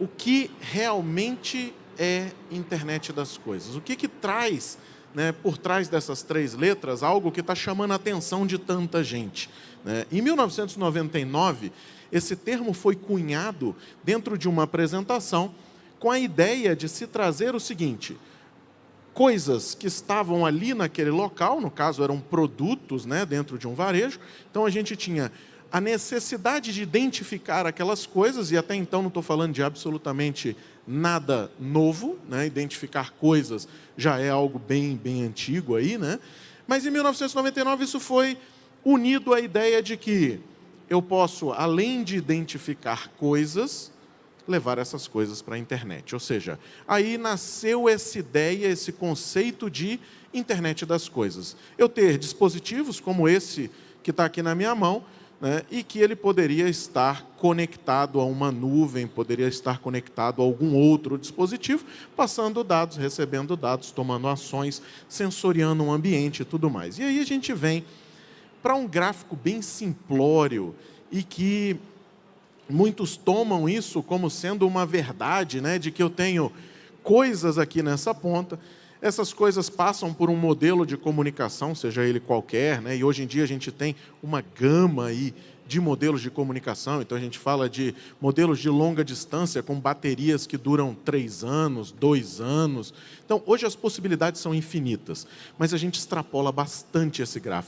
o que realmente é internet das coisas. O que, que traz né, por trás dessas três letras algo que está chamando a atenção de tanta gente. Né? Em 1999, esse termo foi cunhado dentro de uma apresentação com a ideia de se trazer o seguinte, coisas que estavam ali naquele local, no caso eram produtos né, dentro de um varejo, então a gente tinha a necessidade de identificar aquelas coisas, e até então não estou falando de absolutamente nada novo, né? identificar coisas já é algo bem, bem antigo aí, né? mas em 1999 isso foi unido à ideia de que eu posso, além de identificar coisas, levar essas coisas para a internet. Ou seja, aí nasceu essa ideia, esse conceito de internet das coisas. Eu ter dispositivos como esse que está aqui na minha mão, né, e que ele poderia estar conectado a uma nuvem, poderia estar conectado a algum outro dispositivo, passando dados, recebendo dados, tomando ações, sensoriando um ambiente e tudo mais. E aí a gente vem para um gráfico bem simplório e que muitos tomam isso como sendo uma verdade, né, de que eu tenho coisas aqui nessa ponta, essas coisas passam por um modelo de comunicação, seja ele qualquer, né? e hoje em dia a gente tem uma gama aí de modelos de comunicação, então a gente fala de modelos de longa distância com baterias que duram três anos, dois anos. Então, hoje as possibilidades são infinitas, mas a gente extrapola bastante esse gráfico.